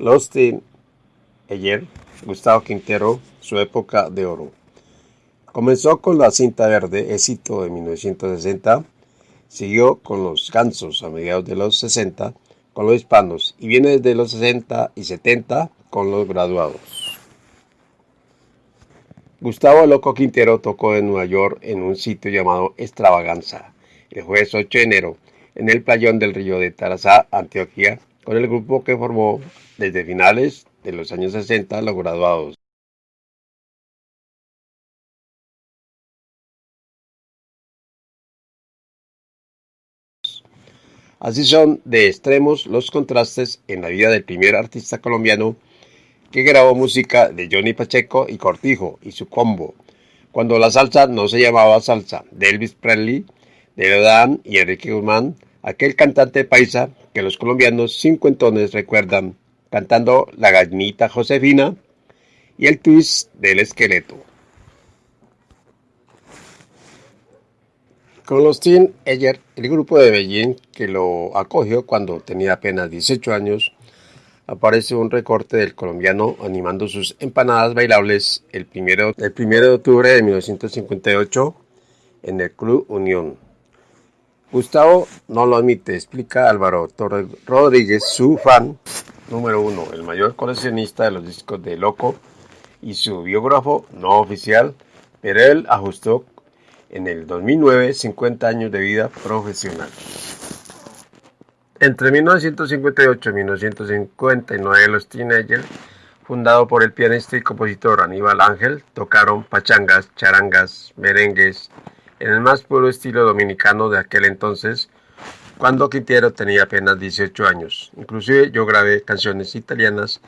Los ayer Gustavo Quintero, su época de oro. Comenzó con la cinta verde, éxito de 1960, siguió con los gansos a mediados de los 60, con los hispanos, y viene desde los 60 y 70 con los graduados. Gustavo Loco Quintero tocó en Nueva York en un sitio llamado Extravaganza, el jueves 8 de enero, en el playón del río de Tarazá, Antioquia, con el grupo que formó desde finales de los años 60 los graduados. Así son de extremos los contrastes en la vida del primer artista colombiano que grabó música de Johnny Pacheco y Cortijo y su combo, cuando la salsa no se llamaba salsa, de Elvis Presley, de Leodán y Enrique Guzmán, aquel cantante paisa que los colombianos cincuentones recuerdan cantando La gallinita Josefina y el twist del esqueleto. Con los Teen Eyer, el grupo de Beijing que lo acogió cuando tenía apenas 18 años, aparece un recorte del colombiano animando sus empanadas bailables el primero, el primero de octubre de 1958 en el Club Unión. Gustavo no lo admite, explica Álvaro Torres Rodríguez, su fan número uno, el mayor coleccionista de los discos de Loco y su biógrafo no oficial, pero él ajustó en el 2009 50 años de vida profesional. Entre 1958 y 1959 los Teenagers, fundado por el pianista y compositor Aníbal Ángel, tocaron pachangas, charangas, merengues, en el más puro estilo dominicano de aquel entonces, cuando Quintero tenía apenas 18 años. Inclusive yo grabé canciones italianas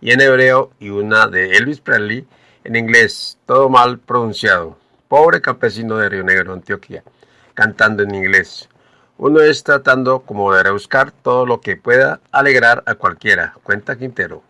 y en hebreo y una de Elvis Presley en inglés, todo mal pronunciado. Pobre campesino de Río Negro, Antioquia, cantando en inglés. Uno es tratando como de rebuscar todo lo que pueda alegrar a cualquiera, cuenta Quintero.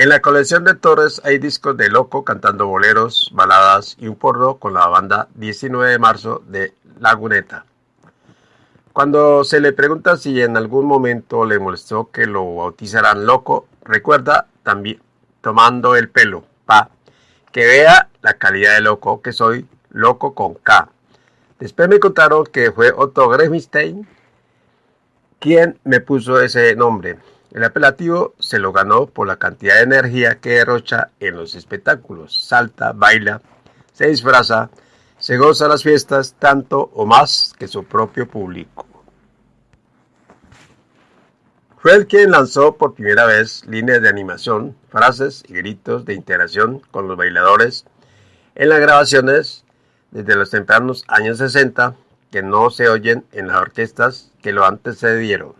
En la colección de Torres hay discos de Loco cantando boleros, baladas y un porno con la banda 19 de marzo de Laguneta. Cuando se le pregunta si en algún momento le molestó que lo bautizaran Loco, recuerda también tomando el pelo, pa, que vea la calidad de loco que soy, loco con K. Después me contaron que fue Otto Gremstein quien me puso ese nombre. El apelativo se lo ganó por la cantidad de energía que derrocha en los espectáculos. Salta, baila, se disfraza, se goza las fiestas tanto o más que su propio público. Fue el quien lanzó por primera vez líneas de animación, frases y gritos de interacción con los bailadores en las grabaciones desde los tempranos años 60 que no se oyen en las orquestas que lo antecedieron.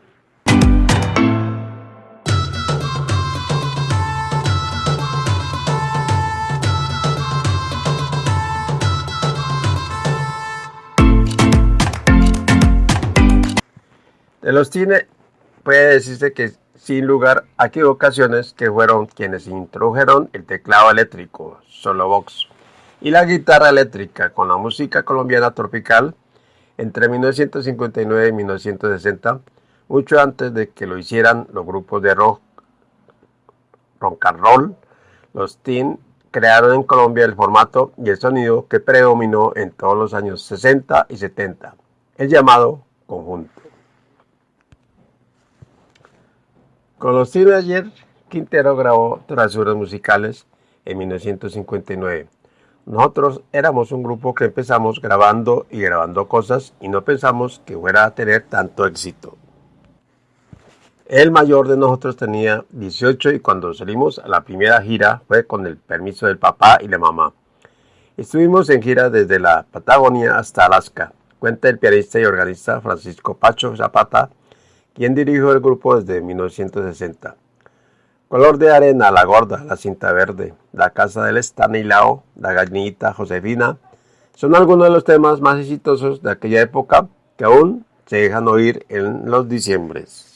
De los tiene puede decirse que sin lugar a equivocaciones que fueron quienes introdujeron el teclado eléctrico, solo box, y la guitarra eléctrica con la música colombiana tropical entre 1959 y 1960, mucho antes de que lo hicieran los grupos de rock, rock and roll, los teen crearon en Colombia el formato y el sonido que predominó en todos los años 60 y 70, el llamado conjunto. Con los ayer, Quintero grabó Travesuras Musicales en 1959. Nosotros éramos un grupo que empezamos grabando y grabando cosas y no pensamos que fuera a tener tanto éxito. El mayor de nosotros tenía 18 y cuando salimos a la primera gira fue con el permiso del papá y la mamá. Estuvimos en gira desde la Patagonia hasta Alaska, cuenta el pianista y organista Francisco Pacho Zapata, quien dirigió el grupo desde 1960. Color de arena, La Gorda, La Cinta Verde, La Casa del Estanilao, La Gallinita, Josefina, son algunos de los temas más exitosos de aquella época que aún se dejan oír en los diciembres.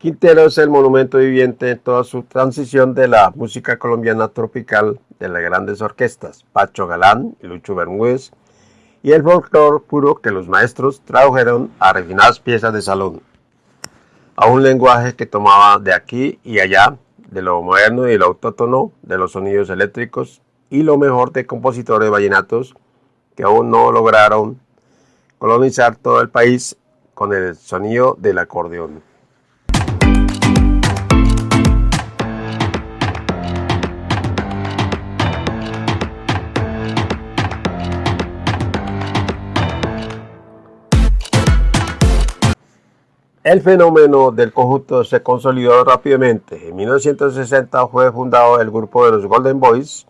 Quintero es el monumento viviente en toda su transición de la música colombiana tropical de las grandes orquestas, Pacho Galán y Lucho Bermúdez, y el folclore puro que los maestros tradujeron a refinadas piezas de salón, a un lenguaje que tomaba de aquí y allá, de lo moderno y lo autótono, de los sonidos eléctricos y lo mejor de compositores vallenatos que aún no lograron colonizar todo el país con el sonido del acordeón. El fenómeno del conjunto se consolidó rápidamente. En 1960 fue fundado el grupo de los Golden Boys,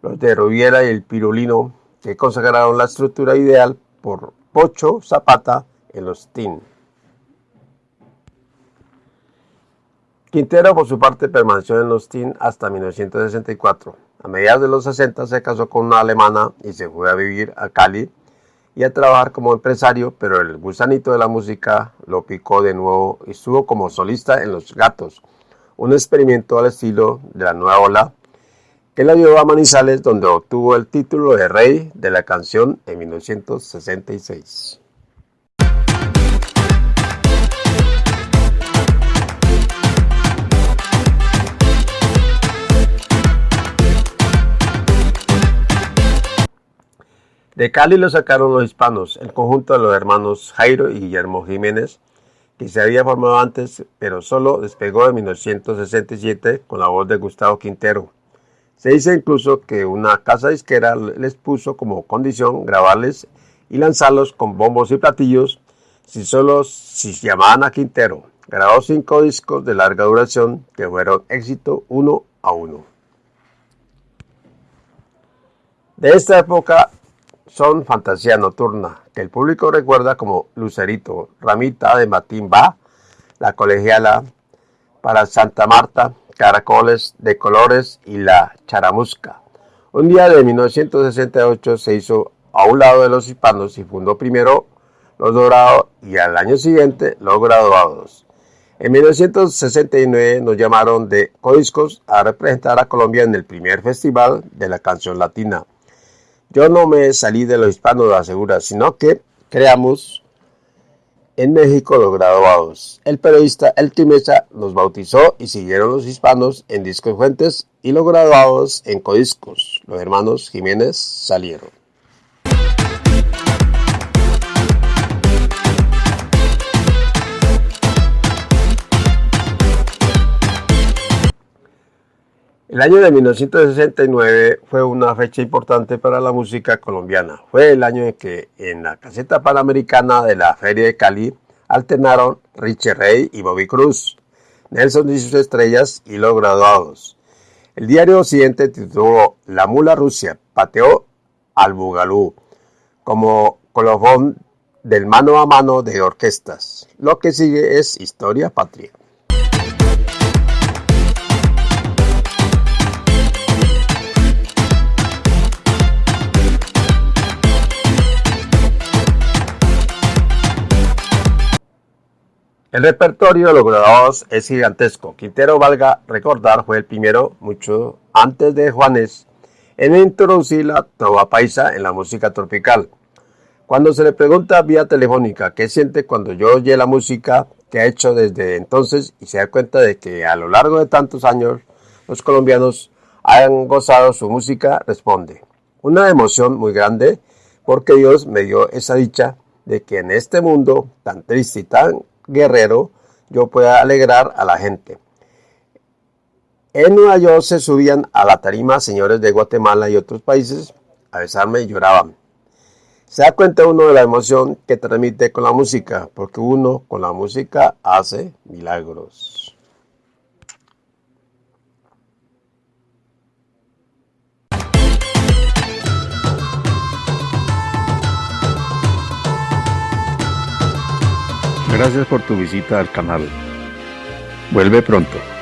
los de Rubiera y el Pirulino, que consagraron la estructura ideal por Pocho Zapata en los Teen. Quintero, por su parte, permaneció en los Teen hasta 1964. A mediados de los 60 se casó con una alemana y se fue a vivir a Cali y a trabajar como empresario, pero el gusanito de la música lo picó de nuevo y estuvo como solista en Los Gatos, un experimento al estilo de la nueva ola que la llevó a Manizales donde obtuvo el título de rey de la canción en 1966. De Cali lo sacaron los hispanos, el conjunto de los hermanos Jairo y Guillermo Jiménez, que se había formado antes, pero solo despegó en 1967 con la voz de Gustavo Quintero. Se dice incluso que una casa disquera les puso como condición grabarles y lanzarlos con bombos y platillos si solo si llamaban a Quintero. Grabó cinco discos de larga duración que fueron éxito uno a uno. De esta época son Fantasía Nocturna, que el público recuerda como Lucerito, Ramita de Matimba, La Colegiala, para Santa Marta, Caracoles de Colores y La Charamusca. Un día de 1968 se hizo a un lado de los hispanos y fundó primero los dorados y al año siguiente los graduados. En 1969 nos llamaron de Codiscos a representar a Colombia en el primer festival de la canción latina yo no me salí de los hispanos, lo asegura, sino que creamos en México los graduados. El periodista El Timesa los bautizó y siguieron los hispanos en Discos Fuentes y los graduados en Codiscos. Los hermanos Jiménez salieron. El año de 1969 fue una fecha importante para la música colombiana. Fue el año en que en la caseta panamericana de la Feria de Cali alternaron Richie Rey y Bobby Cruz, Nelson y sus estrellas y los graduados. El diario Occidente tituló La mula Rusia pateó al Bugalú como colofón del mano a mano de orquestas. Lo que sigue es Historia Patria. El repertorio de los grabados es gigantesco. Quintero, valga recordar, fue el primero, mucho antes de Juanes, en introducir la trova paisa en la música tropical. Cuando se le pregunta vía telefónica qué siente cuando yo oye la música que ha hecho desde entonces y se da cuenta de que a lo largo de tantos años los colombianos hayan gozado su música, responde, una emoción muy grande porque Dios me dio esa dicha de que en este mundo tan triste y tan guerrero, yo pueda alegrar a la gente. En Nueva York se subían a la tarima señores de Guatemala y otros países a besarme y lloraban. Se da cuenta uno de la emoción que transmite con la música, porque uno con la música hace milagros. Gracias por tu visita al canal. Vuelve pronto.